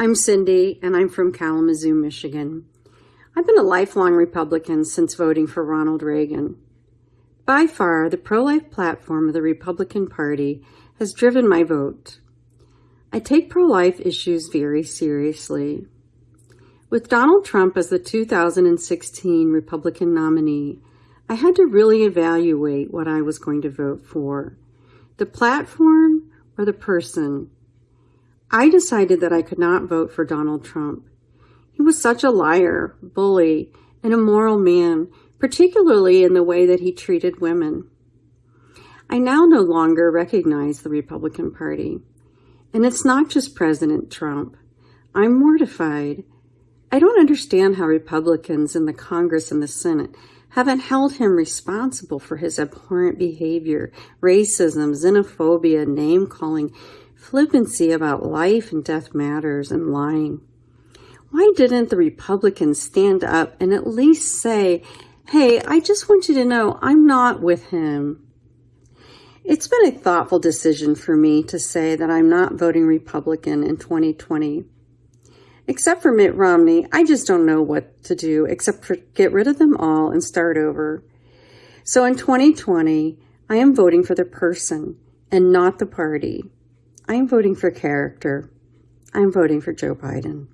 I'm Cindy, and I'm from Kalamazoo, Michigan. I've been a lifelong Republican since voting for Ronald Reagan. By far, the pro-life platform of the Republican Party has driven my vote. I take pro-life issues very seriously. With Donald Trump as the 2016 Republican nominee, I had to really evaluate what I was going to vote for, the platform or the person. I decided that I could not vote for Donald Trump. He was such a liar, bully, and immoral man, particularly in the way that he treated women. I now no longer recognize the Republican Party. And it's not just President Trump. I'm mortified. I don't understand how Republicans in the Congress and the Senate haven't held him responsible for his abhorrent behavior, racism, xenophobia, name-calling, flippancy about life and death matters, and lying. Why didn't the Republicans stand up and at least say, hey, I just want you to know I'm not with him. It's been a thoughtful decision for me to say that I'm not voting Republican in 2020. Except for Mitt Romney, I just don't know what to do except for get rid of them all and start over. So in 2020, I am voting for the person and not the party. I am voting for character. I am voting for Joe Biden.